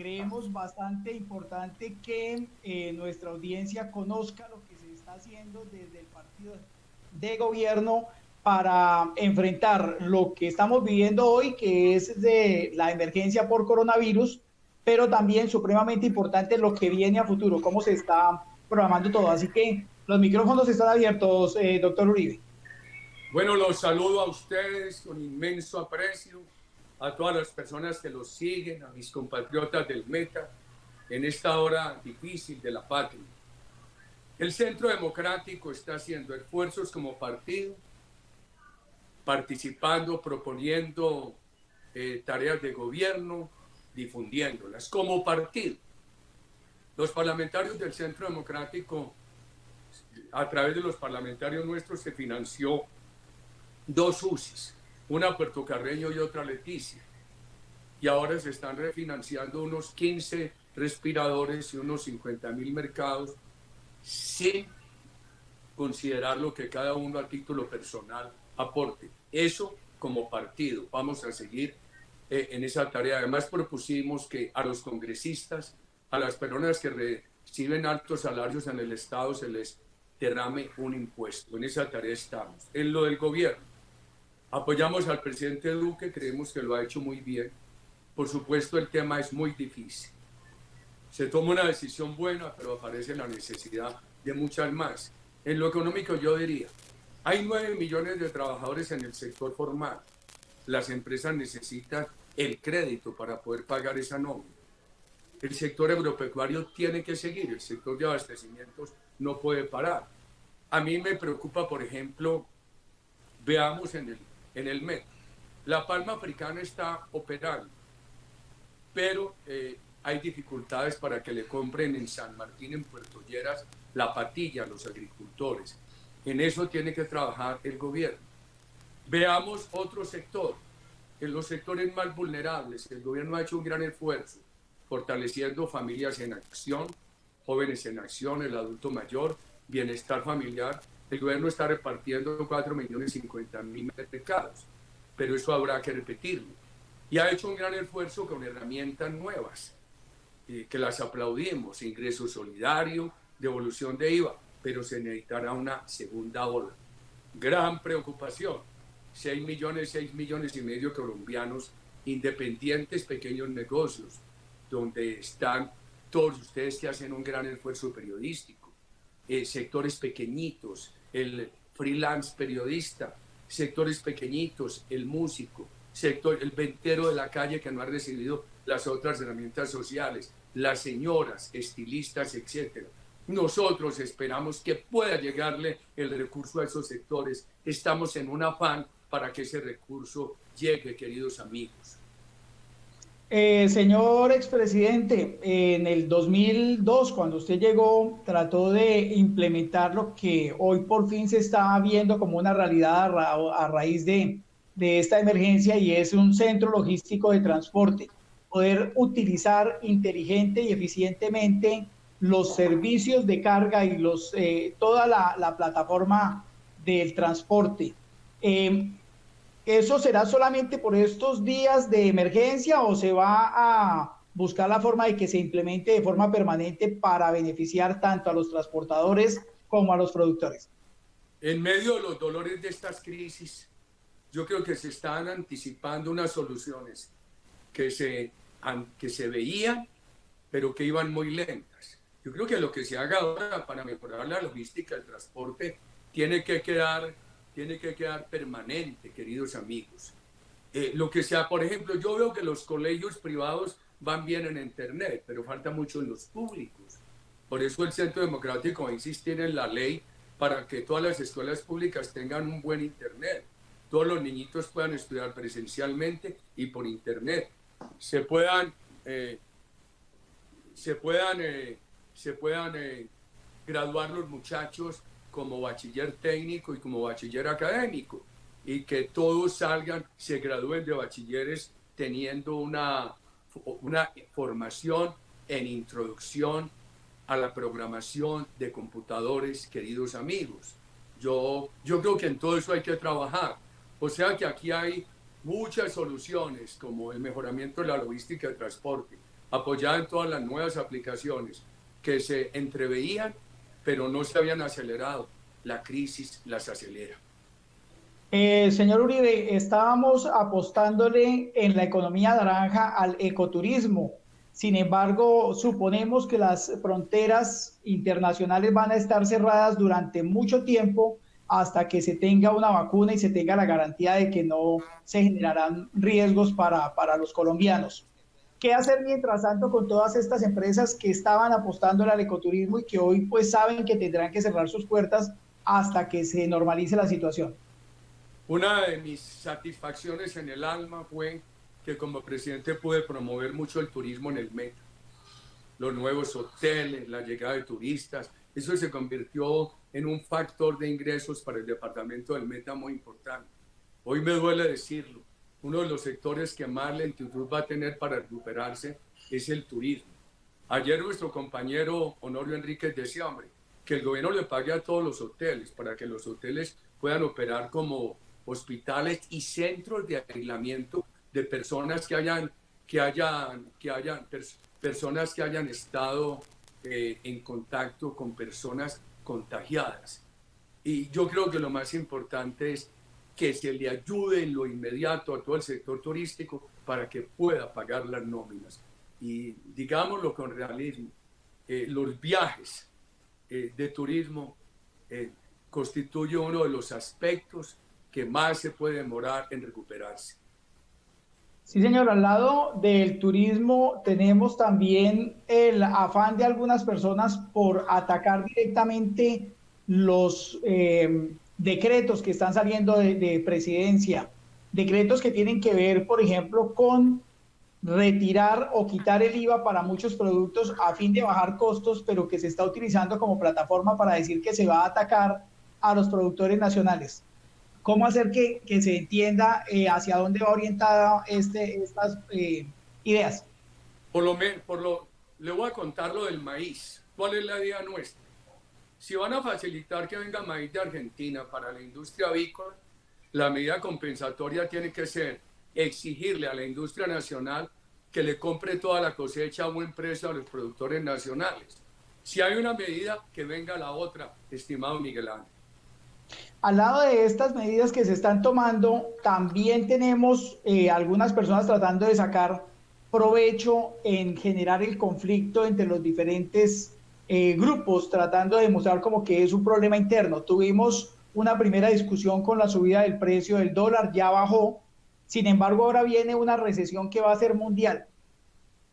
creemos bastante importante que eh, nuestra audiencia conozca lo que se está haciendo desde el partido de gobierno para enfrentar lo que estamos viviendo hoy, que es de la emergencia por coronavirus, pero también supremamente importante lo que viene a futuro, cómo se está programando todo. Así que los micrófonos están abiertos, eh, doctor Uribe. Bueno, los saludo a ustedes con inmenso aprecio, a todas las personas que los siguen, a mis compatriotas del Meta, en esta hora difícil de la patria. El Centro Democrático está haciendo esfuerzos como partido participando, proponiendo eh, tareas de gobierno, difundiéndolas como partido. Los parlamentarios del Centro Democrático, a través de los parlamentarios nuestros, se financió dos UCIs, una Puerto Carreño y otra Leticia. Y ahora se están refinanciando unos 15 respiradores y unos 50 mil mercados sin considerar lo que cada uno a título personal aporte. Eso como partido. Vamos a seguir eh, en esa tarea. Además propusimos que a los congresistas, a las personas que reciben altos salarios en el Estado, se les derrame un impuesto. En esa tarea estamos. En lo del gobierno, apoyamos al presidente Duque, creemos que lo ha hecho muy bien. Por supuesto, el tema es muy difícil. Se toma una decisión buena, pero aparece la necesidad de muchas más. En lo económico yo diría, hay 9 millones de trabajadores en el sector formal. Las empresas necesitan el crédito para poder pagar esa nómina. El sector agropecuario tiene que seguir, el sector de abastecimientos no puede parar. A mí me preocupa, por ejemplo, veamos en el, en el MET, la palma africana está operando, pero eh, hay dificultades para que le compren en San Martín, en Puerto Lleras, la patilla a los agricultores. En eso tiene que trabajar el gobierno. Veamos otro sector. En los sectores más vulnerables, el gobierno ha hecho un gran esfuerzo fortaleciendo familias en acción, jóvenes en acción, el adulto mayor, bienestar familiar. El gobierno está repartiendo 4 millones 50 mil mercados, pero eso habrá que repetirlo. Y ha hecho un gran esfuerzo con herramientas nuevas, eh, que las aplaudimos, ingreso solidario, devolución de IVA pero se necesitará una segunda ola. Gran preocupación. 6 millones, 6 millones y medio colombianos independientes, pequeños negocios, donde están todos ustedes que hacen un gran esfuerzo periodístico, eh, sectores pequeñitos, el freelance periodista, sectores pequeñitos, el músico, sector, el ventero de la calle que no ha recibido las otras herramientas sociales, las señoras, estilistas, etcétera nosotros esperamos que pueda llegarle el recurso a esos sectores. Estamos en un afán para que ese recurso llegue, queridos amigos. Eh, señor expresidente, en el 2002, cuando usted llegó, trató de implementar lo que hoy por fin se está viendo como una realidad a, raíz de, de esta emergencia y es un centro logístico de transporte. Poder utilizar inteligente y eficientemente los servicios de carga y los, eh, toda la, plataforma del transporte. Em, ¿Eso será solamente por estos días de emergencia o se va a buscar la forma de que se implemente de forma permanente para beneficiar tanto a los transportadores como a los productores? En medio de los dolores de estas crisis, yo creo que se están anticipando unas soluciones que se, que se veían, pero que iban muy lentas. Yo creo que lo que se haga ahora para mejorar la logística del transporte tiene que quedar, tiene que quedar permanente, queridos amigos. Eh, lo que sea, por ejemplo, yo veo que los colegios privados van bien en Internet, pero falta mucho en los públicos. Por eso el Centro Democrático va a insistir en la ley para que todas las escuelas públicas tengan un buen Internet. Todos los niñitos puedan estudiar presencialmente y por Internet. Se puedan, eh, se puedan eh, se puedan eh, graduar los muchachos como bachiller técnico y como bachiller académico y que todos salgan, se gradúen de bachilleres teniendo una, una formación en introducción a la programación de computadores, queridos amigos. Yo, yo creo que en todo eso hay que trabajar. O sea que aquí hay muchas soluciones como el mejoramiento de la logística de transporte, apoyada en todas las nuevas aplicaciones que se entreveían, pero no se habían acelerado. La crisis las acelera. Eh, señor Uribe, estábamos apostándole en la economía naranja al ecoturismo. Sin embargo, suponemos que las fronteras internacionales van a estar cerradas durante mucho tiempo hasta que se tenga una vacuna y se tenga la garantía de que no se generarán riesgos para, para los colombianos. ¿Qué hacer mientras tanto con todas estas empresas que estaban apostando al ecoturismo y que hoy pues saben que tendrán que cerrar sus puertas hasta que se normalice la situación? Una de mis satisfacciones en el alma fue que como presidente pude promover mucho el turismo en el Meta. Los nuevos hoteles, la llegada de turistas, eso se convirtió en un factor de ingresos para el departamento del Meta muy importante. Hoy me duele decirlo, uno de los sectores que más lentitud va a tener para recuperarse es el turismo. Ayer nuestro compañero Honorio Enríquez decía, hombre, que el gobierno le pague a todos los hoteles para que los hoteles puedan operar como hospitales y centros de aislamiento de personas que hayan, que hayan, que hayan personas que hayan estado eh, en contacto con personas contagiadas. Y yo creo que lo más importante es que se le ayude en lo inmediato a todo el sector turístico para que pueda pagar las nóminas. Y digámoslo con realismo, eh, los viajes eh, de turismo eh, constituyen uno de los aspectos que más se puede demorar en recuperarse. Sí, señor, al lado del turismo tenemos también el afán de algunas personas por atacar directamente los eh, decretos que están saliendo de, de, presidencia, decretos que tienen que ver, por ejemplo, con retirar o quitar el IVA para muchos productos a fin de bajar costos, pero que se está utilizando como plataforma para decir que se va a atacar a los productores nacionales cómo hacer que, se entienda eh, hacia dónde va orientada este, estas eh, ideas. Por lo por lo, le voy a contar lo del maíz. ¿Cuál es la idea nuestra? Si van a facilitar que venga maíz de Argentina para la industria avícola, la medida compensatoria tiene que ser exigirle a la industria nacional que le compre toda la cosecha a buen precio a los productores nacionales. Si hay una medida, que venga la otra, estimado Miguel Ángel. Al lado de estas medidas que se están tomando, también tenemos eh, algunas personas tratando de sacar provecho en generar el conflicto entre los diferentes eh, grupos, tratando de demostrar como que es un problema interno. Tuvimos una primera discusión con la subida del precio del dólar, ya bajó, sin embargo ahora viene una recesión que va a ser mundial.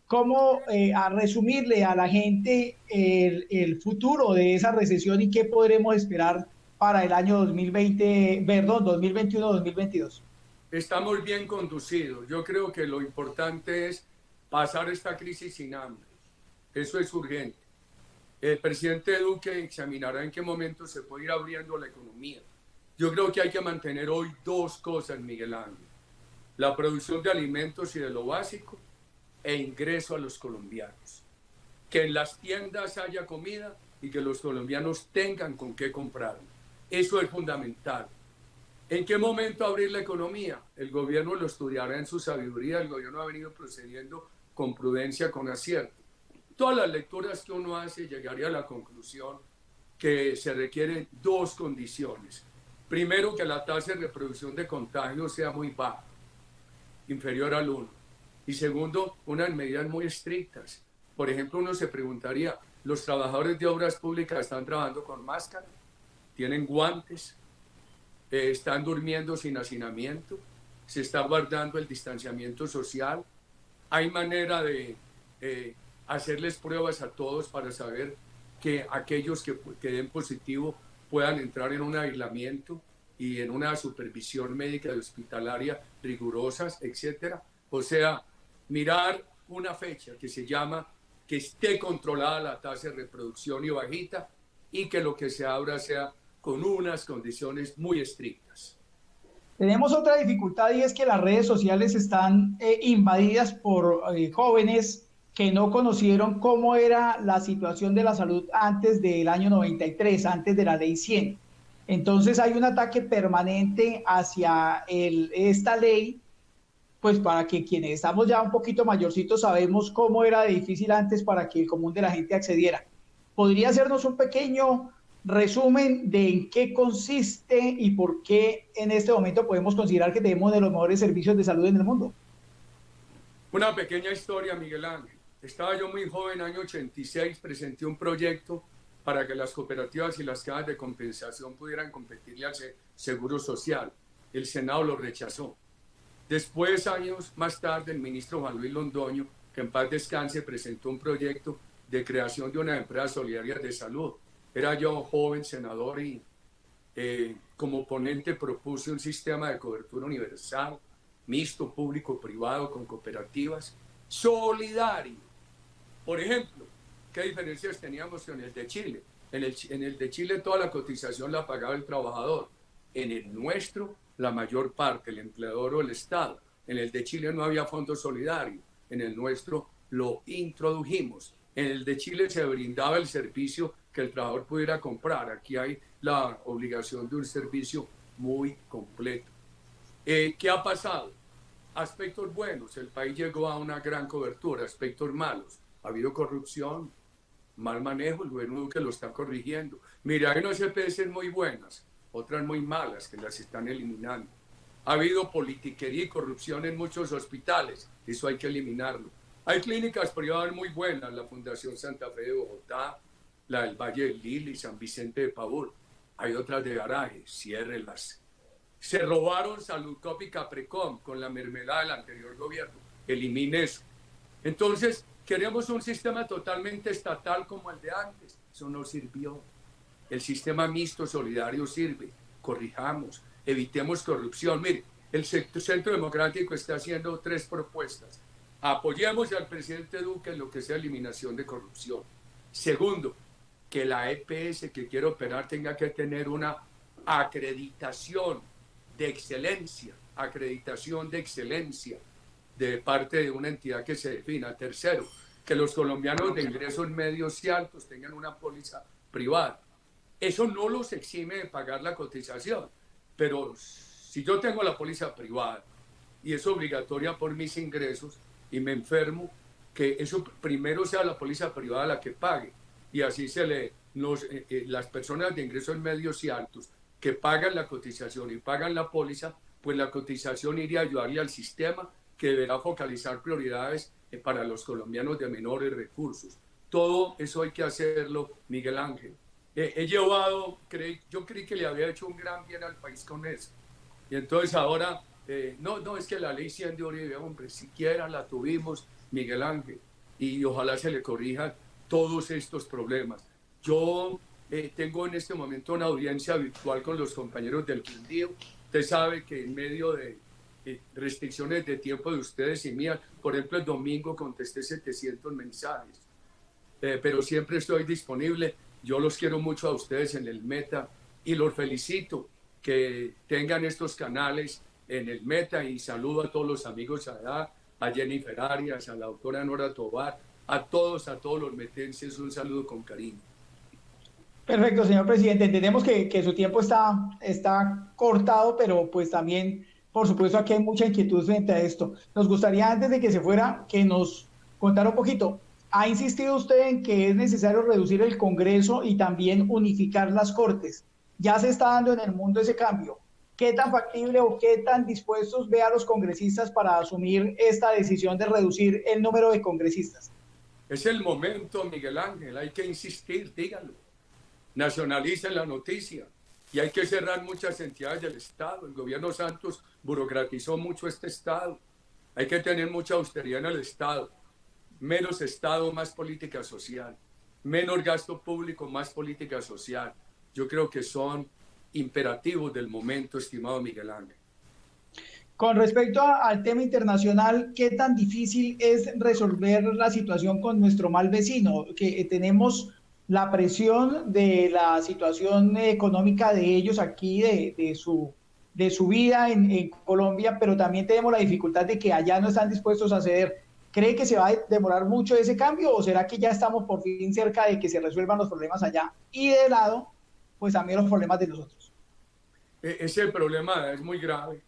¿Cómo eh, a resumirle a la gente el, el futuro de esa recesión y qué podremos esperar para el año 2020, perdón, 2021-2022? Estamos bien conducidos. Yo creo que lo importante es pasar esta crisis sin hambre. Eso es urgente. El presidente Duque examinará en qué momento se puede ir abriendo la economía. Yo creo que hay que mantener hoy dos cosas, Miguel Ángel. La producción de alimentos y de lo básico e ingreso a los colombianos. Que en las tiendas haya comida y que los colombianos tengan con qué comprarlo. Eso es fundamental. ¿En qué momento abrir la economía? El gobierno lo estudiará en su sabiduría, el gobierno ha venido procediendo con prudencia, con acierto. Todas las lecturas que uno hace llegaría a la conclusión que se requieren dos condiciones. Primero, que la tasa de reproducción de contagio sea muy baja, inferior al 1. Y segundo, unas medidas muy estrictas. Por ejemplo, uno se preguntaría, ¿los trabajadores de obras públicas están trabajando con máscara? tienen guantes, eh, están durmiendo sin hacinamiento, se está guardando el distanciamiento social. Hay manera de eh, hacerles pruebas a todos para saber que aquellos que, que den positivo puedan entrar en un aislamiento y en una supervisión médica y hospitalaria rigurosas, etcétera. O sea, mirar una fecha que se llama que esté controlada la tasa de reproducción y bajita y que lo que se abra sea con unas condiciones muy estrictas. Tenemos otra dificultad y es que las redes sociales están eh, invadidas por eh, jóvenes que no conocieron cómo era la situación de la salud antes del año 93, antes de la ley 100. Entonces hay un ataque permanente hacia esta ley, pues para que quienes estamos ya un poquito mayorcitos sabemos cómo era difícil antes para que el común de la gente accediera. ¿Podría hacernos un pequeño resumen de en qué consiste y por qué en este momento podemos considerar que tenemos de los mejores servicios de salud en el mundo? Una pequeña historia, Miguel Ángel. Estaba yo muy joven, año 86, presenté un proyecto para que las cooperativas y las cajas de compensación pudieran competirle al Seguro Social. El Senado lo rechazó. Después, años más tarde, el ministro Juan Luis Londoño, que en paz descanse, presentó un proyecto de creación de una empresa solidaria de salud. Era yo joven senador y eh, como ponente propuse un sistema de cobertura universal, mixto, público-privado, con cooperativas, solidario. Por ejemplo, ¿qué diferencias teníamos con el de Chile? En el, en el de Chile toda la cotización la pagaba el trabajador. En el nuestro la mayor parte, el empleador o el Estado. En el de Chile no había fondo solidario, en el nuestro lo introdujimos. En el de Chile se brindaba el servicio que el trabajador pudiera comprar. Aquí hay la obligación de un servicio muy completo. Eh, ¿Qué ha pasado? Aspectos buenos, el país llegó a una gran cobertura, aspectos malos. Ha habido corrupción, mal manejo, el gobierno Duque lo está corrigiendo. Mira, hay unas EPS muy buenas, otras muy malas que las están eliminando. Ha habido politiquería y corrupción en muchos hospitales, eso hay que eliminarlo. Hay clínicas privadas muy buenas, la Fundación Santa Fe de Bogotá, la del Valle del Lili, San Vicente de Pavón. Hay otras de garaje, ciérrelas. Se robaron Saludcop y Caprecom con la mermelada del anterior gobierno. Elimine eso. Entonces, queremos un sistema totalmente estatal como el de antes. Eso no sirvió. El sistema mixto solidario sirve. Corrijamos, evitemos corrupción. Mire, el Centro Democrático está haciendo tres propuestas. Apoyemos al presidente Duque en lo que sea eliminación de corrupción. Segundo, que la EPS que quiere operar tenga que tener una acreditación de excelencia, acreditación de excelencia de parte de una entidad que se defina. Tercero, que los colombianos de ingresos medios y altos tengan una póliza privada. Eso no los exime de pagar la cotización, pero si yo tengo la póliza privada y es obligatoria por mis ingresos y me enfermo, que eso primero sea la póliza privada la que pague y así se le los, eh, eh, las personas de ingresos medios y altos que pagan la cotización y pagan la póliza, pues la cotización iría a ayudarle al sistema que deberá focalizar prioridades eh, para los colombianos de menores recursos. Todo eso hay que hacerlo, Miguel Ángel he llevado, yo creí que le había hecho un gran bien al país con eso. Y entonces ahora, eh, no, no, es que la ley 100 de Uribe, hombre, siquiera la tuvimos, Miguel Ángel, y ojalá se le corrijan todos estos problemas. Yo eh, tengo en este momento una audiencia virtual con los compañeros del Quindío. Usted sabe que en medio de eh, restricciones de tiempo de ustedes y mías, por ejemplo, el domingo contesté 700 mensajes, pero siempre estoy disponible yo los quiero mucho a ustedes en el Meta y los felicito que tengan estos canales en el Meta y saludo a todos los amigos allá, a Jennifer Arias, a la doctora Nora Tobar, a todos, a todos los metenses, un saludo con cariño. Perfecto, señor presidente. Entendemos que, que, su tiempo está, está cortado, pero pues también, por supuesto, aquí hay mucha inquietud frente a esto. Nos gustaría, antes de que se fuera, que nos contara un poquito ha insistido usted en que es necesario reducir el Congreso y también unificar las Cortes. Ya se está dando en el mundo ese cambio. ¿Qué tan factible o qué tan dispuestos ve a los congresistas para asumir esta decisión de reducir el número de congresistas? Es el momento, Miguel Ángel, hay que insistir, díganlo. Nacionalicen la noticia y hay que cerrar muchas entidades del Estado. El gobierno Santos burocratizó mucho este Estado. Hay que tener mucha austeridad en el Estado menos Estado, más política social, menos gasto público, más política social. Yo creo que son imperativos del momento, estimado Miguel Ángel. Con respecto al tema internacional, ¿qué tan difícil es resolver la situación con nuestro mal vecino? Que eh, tenemos la presión de la situación económica de ellos aquí, de, su, de su vida en, en, Colombia, pero también tenemos la dificultad de que allá no están dispuestos a ceder ¿Cree que se va a demorar mucho ese cambio o será que ya estamos por fin cerca de que se resuelvan los problemas allá y de lado, pues también los problemas de nosotros? E-, ese problema es muy grave.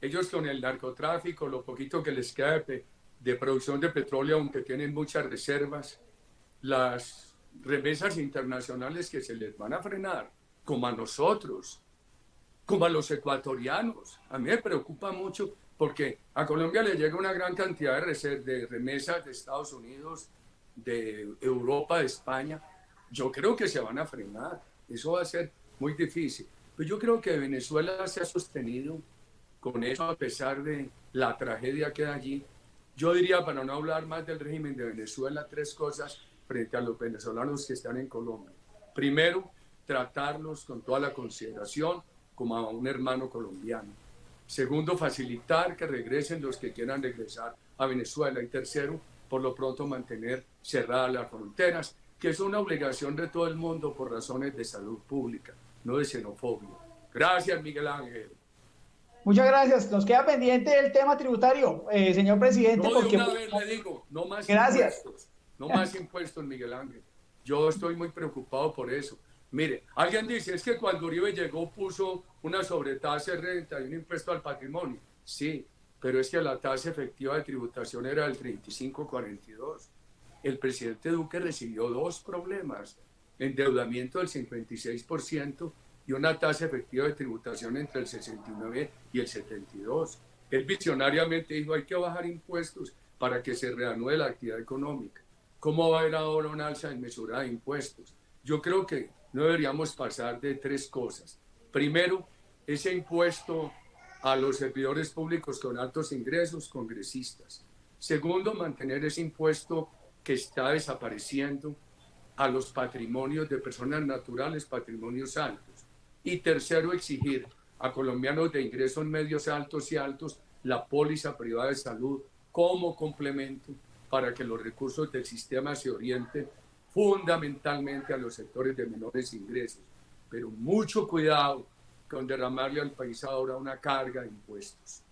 ellos con el narcotráfico, lo poquito que les queda de, de producción de petróleo, aunque tienen muchas reservas, las remesas internacionales que se les van a frenar, como a nosotros, como a los ecuatorianos. A mí me preocupa mucho porque a Colombia le llega una gran cantidad de, remesas de Estados Unidos, de Europa, de España. Yo creo que se van a frenar. Eso va a ser muy difícil. Pero yo creo que Venezuela se ha sostenido con eso a pesar de la tragedia que hay allí. Yo diría, para no hablar más del régimen de Venezuela, tres cosas frente a los venezolanos que están en Colombia. Primero, tratarlos con toda la consideración como a un hermano colombiano. Segundo, facilitar que regresen los que quieran regresar a Venezuela. Y tercero, por lo pronto mantener cerradas las fronteras, que es una obligación de todo el mundo por razones de salud pública, no de xenofobia. Gracias, Miguel Ángel. Muchas gracias. Nos queda pendiente el tema tributario, eh, señor presidente. No, de una vez le digo, no más gracias. impuestos. No más impuestos, Miguel Ángel. Yo estoy muy preocupado por eso. Mire, alguien dice, es que cuando Uribe llegó puso una sobretasa de renta y un impuesto al patrimonio. Sí, pero es que la tasa efectiva de tributación era del 35-42. El presidente Duque recibió dos problemas, endeudamiento del 56% y una tasa efectiva de tributación entre el 69 y el 72. Él visionariamente dijo, hay que bajar impuestos para que se reanude la actividad económica. ¿Cómo va a haber ahora una alza en mesura de impuestos? Yo creo que no deberíamos pasar de tres cosas. Primero, ese impuesto a los servidores públicos con altos ingresos, congresistas. Segundo, mantener ese impuesto que está desapareciendo a los patrimonios de personas naturales, patrimonios altos. Y tercero, exigir a colombianos de ingresos medios altos y altos la póliza privada de salud como complemento para que los recursos del sistema se orienten fundamentalmente a los sectores de menores ingresos. Pero mucho cuidado con derramarle al país ahora una carga de impuestos.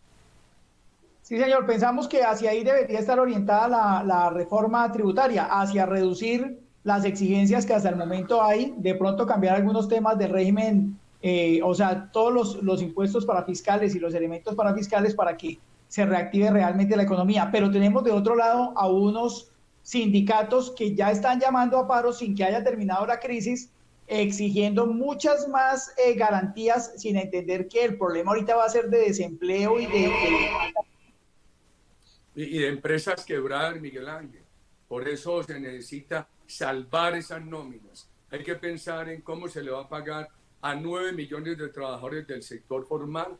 Sí, señor, pensamos que hacia ahí debería estar orientada la, la, reforma tributaria, hacia reducir las exigencias que hasta el momento hay, de pronto cambiar algunos temas del régimen, eh, o sea, todos los, los impuestos para fiscales y los elementos para fiscales para que se reactive realmente la economía. Pero tenemos de otro lado a unos sindicatos que ya están llamando a paro sin que haya terminado la crisis, exigiendo muchas más eh, garantías sin entender que el problema ahorita va a ser de desempleo y de... Y de empresas quebrar, Miguel Ángel. Por eso se necesita salvar esas nóminas. Hay que pensar en cómo se le va a pagar a 9 millones de trabajadores del sector formal,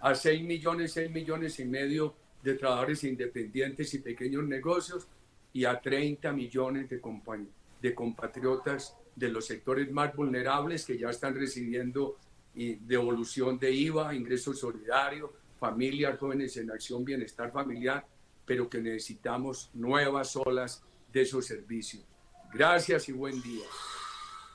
a 6 millones, 6 millones y medio de trabajadores independientes y pequeños negocios, y a 30 millones de, de compatriotas de los sectores más vulnerables que ya están recibiendo devolución de IVA, ingreso solidario, familias, jóvenes en acción, bienestar familiar, pero que necesitamos nuevas olas de esos servicios. Gracias y buen día.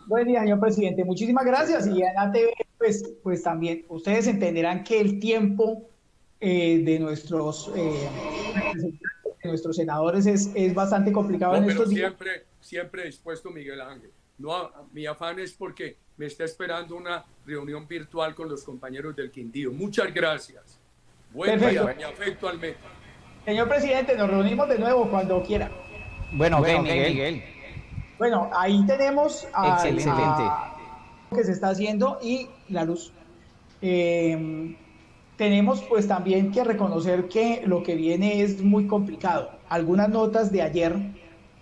Buen día, señor presidente. Muchísimas gracias. Y en ATV, pues, pues también ustedes entenderán que el tiempo eh, de nuestros eh, nuestros senadores es, es bastante complicado en estos días. Siempre, siempre dispuesto, Miguel Ángel. No, mi afán es porque me está esperando una reunión virtual con los compañeros del Quindío. Muchas gracias. Buen día, mi afecto al metro. Señor presidente, nos reunimos de nuevo cuando quiera. Bueno, bueno Miguel. Bueno, ahí tenemos a, Excelente. Que se está haciendo y la luz. Eh, tenemos pues también que reconocer que lo que viene es muy complicado. Algunas notas de ayer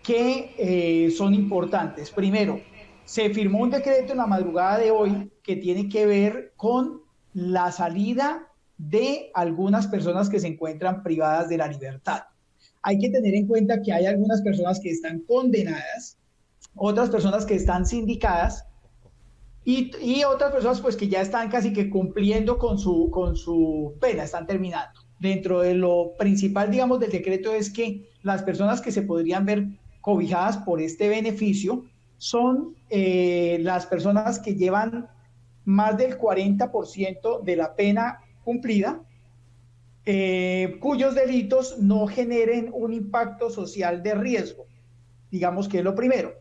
que eh, son importantes. Primero, se firmó un decreto en la madrugada de hoy que tiene que ver con la salida de algunas personas que se encuentran privadas de la libertad. Hay que tener en cuenta que hay algunas personas que están condenadas, otras personas que están sindicadas y, otras personas pues que ya están casi que cumpliendo con su, con su pena, están terminando. Dentro de lo principal, digamos, del decreto es que las personas que se podrían ver cobijadas por este beneficio son eh, las personas que llevan más del 40% de la pena cumplida, eh, cuyos delitos no generen un impacto social de riesgo. Digamos que es lo primero.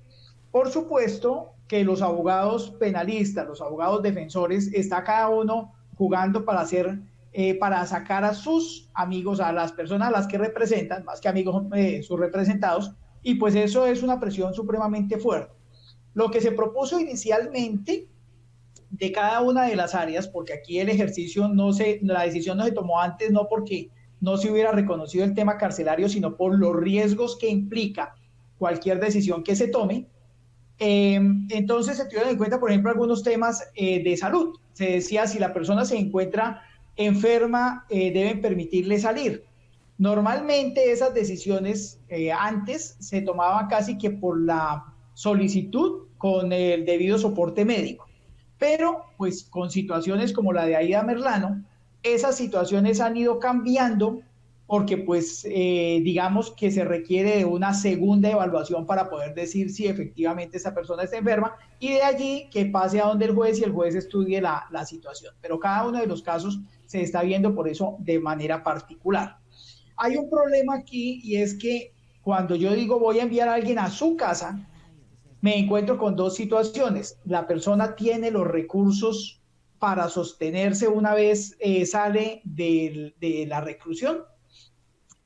Por supuesto, que los abogados penalistas, los abogados defensores, está cada uno jugando para hacer eh, para sacar a sus amigos, a las personas a las que representan, más que amigos, eh, sus representados, y pues eso es una presión supremamente fuerte. Lo que se propuso inicialmente de cada una de las áreas, porque aquí el ejercicio no se, la decisión no se tomó antes, no porque no se hubiera reconocido el tema carcelario, sino por los riesgos que implica cualquier decisión que se tome. Eh, entonces se tuvieron en cuenta, por ejemplo, algunos temas de salud. Se decía si la persona se encuentra enferma eh, deben permitirle salir. Normalmente esas decisiones eh, antes se tomaban casi que por la solicitud con el debido soporte médico. Pero pues con situaciones como la de Aida Merlano, esas situaciones han ido cambiando porque pues eh, digamos que se requiere de una segunda evaluación para poder decir si efectivamente esa persona está enferma y de allí que pase a donde el juez y el juez estudie la, la situación. Pero cada uno de los casos se está viendo por eso de manera particular. Hay un problema aquí y es que cuando yo digo voy a enviar a alguien a su casa, me encuentro con dos situaciones. La persona tiene los recursos para sostenerse una vez eh, sale de, de la reclusión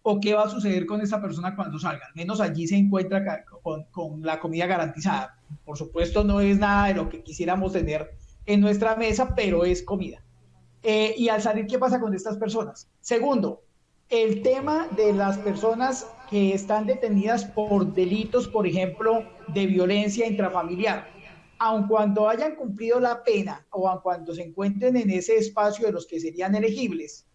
o qué va a suceder con esa persona cuando salga. Al menos allí se encuentra con, con, la comida garantizada. Por supuesto, no es nada de lo que quisiéramos tener en nuestra mesa, pero es comida. Eh, y al salir, ¿qué pasa con estas personas? Segundo, el tema de las personas que están detenidas por delitos, por ejemplo, de violencia intrafamiliar. Aun cuando hayan cumplido la pena o aun cuando se encuentren en ese espacio de los que serían elegibles,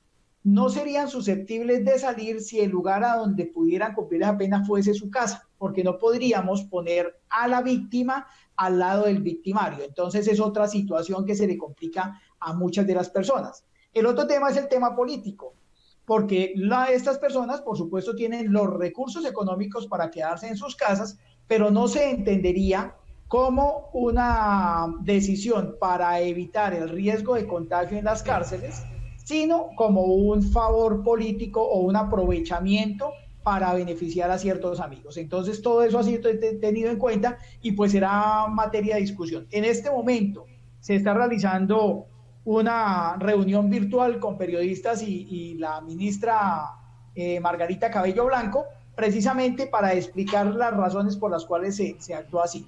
no serían susceptibles de salir si el lugar a donde pudieran cumplir esa pena fuese su casa, porque no podríamos poner a la víctima al lado del victimario. Entonces es otra situación que se le complica a muchas de las personas. El otro tema es el tema político, porque estas personas, por supuesto, tienen los recursos económicos para quedarse en sus casas, pero no se entendería como una decisión para evitar el riesgo de contagio en las cárceles sino como un favor político o un aprovechamiento para beneficiar a ciertos amigos. Entonces, todo eso ha sido tenido en cuenta y pues será materia de discusión. En este momento se está realizando una reunión virtual con periodistas y, la ministra eh, Margarita Cabello Blanco, precisamente para explicar las razones por las cuales se, se actúa así.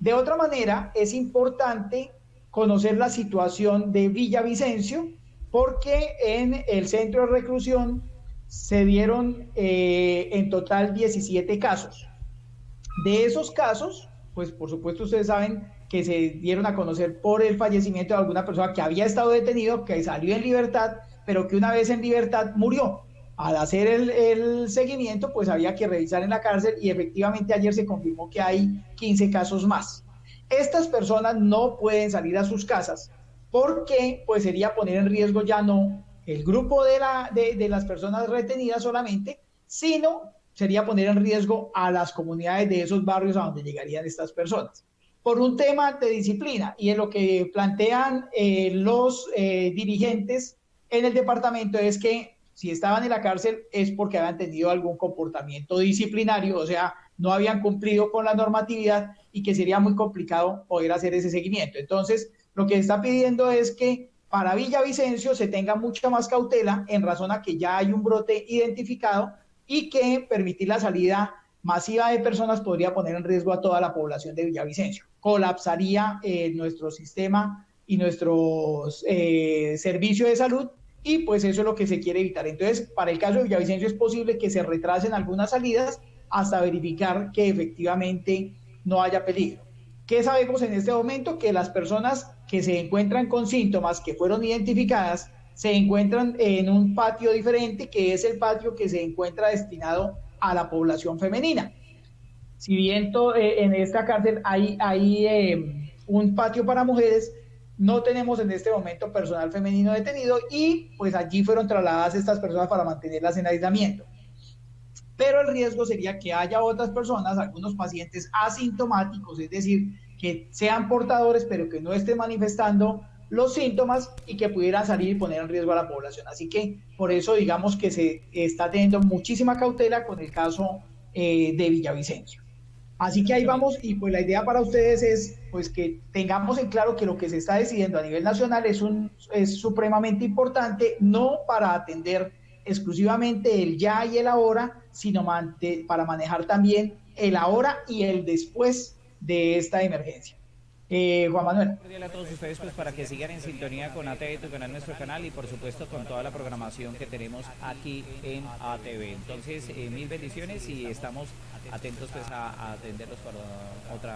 De otra manera, es importante conocer la situación de Villavicencio, porque en el centro de reclusión se dieron eh, en total 17 casos. De esos casos, pues por supuesto ustedes saben que se dieron a conocer por el fallecimiento de alguna persona que había estado detenido, que salió en libertad, pero que una vez en libertad murió. Al hacer el, el seguimiento, pues había que revisar en la cárcel y efectivamente ayer se confirmó que hay 15 casos más. Estas personas no pueden salir a sus casas porque pues sería poner en riesgo ya no el grupo de, la, de, las personas retenidas solamente, sino sería poner en riesgo a las comunidades de esos barrios a donde llegarían estas personas. Por un tema de disciplina y en lo que plantean eh, los eh, dirigentes en el departamento es que si estaban en la cárcel es porque habían tenido algún comportamiento disciplinario, o sea, no habían cumplido con la normatividad y que sería muy complicado poder hacer ese seguimiento. Entonces, lo que está pidiendo es que para Villavicencio se tenga mucha más cautela en razón a que ya hay un brote identificado y que permitir la salida masiva de personas podría poner en riesgo a toda la población de Villavicencio. Colapsaría eh, nuestro sistema y nuestro eh, servicio de salud y pues eso es lo que se quiere evitar. Entonces, para el caso de Villavicencio es posible que se retrasen algunas salidas hasta verificar que efectivamente no haya peligro. ¿Qué sabemos en este momento? Que las personas que se encuentran con síntomas que fueron identificadas se encuentran en un patio diferente, que es el patio que se encuentra destinado a la población femenina. Si bien eh, en esta cárcel hay, hay eh, un patio para mujeres, no tenemos en este momento personal femenino detenido y pues allí fueron trasladadas estas personas para mantenerlas en aislamiento. Pero el riesgo sería que haya otras personas, algunos pacientes asintomáticos, es decir, que sean portadores pero que no estén manifestando los síntomas y que pudieran salir y poner en riesgo a la población. Así que por eso digamos que se está teniendo muchísima cautela con el caso eh, de Villavicencio. Así que ahí vamos y pues la idea para ustedes es pues que tengamos en claro que lo que se está decidiendo a nivel nacional es, un, es supremamente importante, no para atender exclusivamente el ya y el ahora, sino para manejar también el ahora y el después de esta emergencia. Eh, Juan Manuel. a todos ustedes pues para que sigan en sintonía con ATV, tu canal, nuestro canal y por supuesto con toda la programación que tenemos aquí en ATV. Entonces, eh, mil bendiciones y estamos atentos pues a, atenderlos para otra.